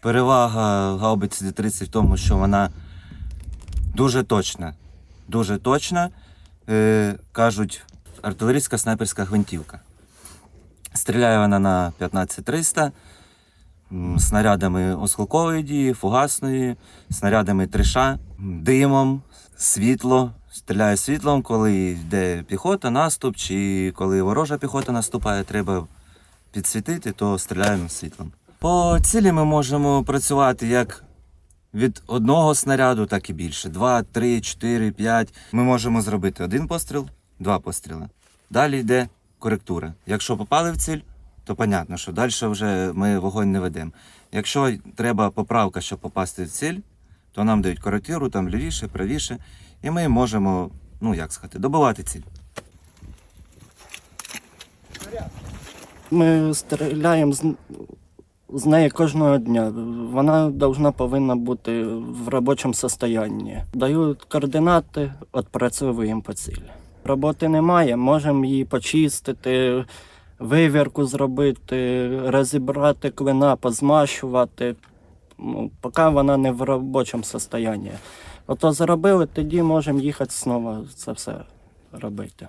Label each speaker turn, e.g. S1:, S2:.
S1: Перевага гаубиці Д-30 в тому, що вона дуже точна. Дуже точна. Е, кажуть, артилерійська снайперська гвинтівка. Стріляє вона на 15300 снарядами осколкової дії, фугасної, снарядами триша, димом, світло. Стріляє світлом, коли йде піхота, наступ, чи коли ворожа піхота наступає, треба підсвітити, то стріляємо світлом. По цілі ми можемо працювати як від одного снаряду, так і більше. Два, три, чотири, п'ять. Ми можемо зробити один постріл, два постріли. Далі йде коректура. Якщо попали в ціль, то понятно, що далі вже ми вогонь не ведемо. Якщо треба поправка, щоб попасти в ціль, то нам дають коректуру, там лівіше, правіше, і ми можемо, ну як сказати, добивати ціль.
S2: Ми стріляємо з, з неї кожного дня. Вона должна повинна бути в робочому стані. Дають координати, відпрацьовуємо по цілі. Роботи немає, можемо її почистити, вивірку зробити, розібрати клина, позмащувати, ну, поки вона не в робочому стані. Ото зробили, тоді можемо їхати знову це все робити.